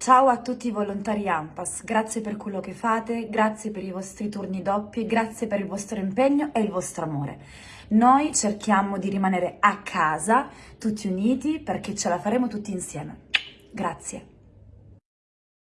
Ciao a tutti i volontari AMPAS, grazie per quello che fate, grazie per i vostri turni doppi, grazie per il vostro impegno e il vostro amore. Noi cerchiamo di rimanere a casa, tutti uniti, perché ce la faremo tutti insieme. Grazie.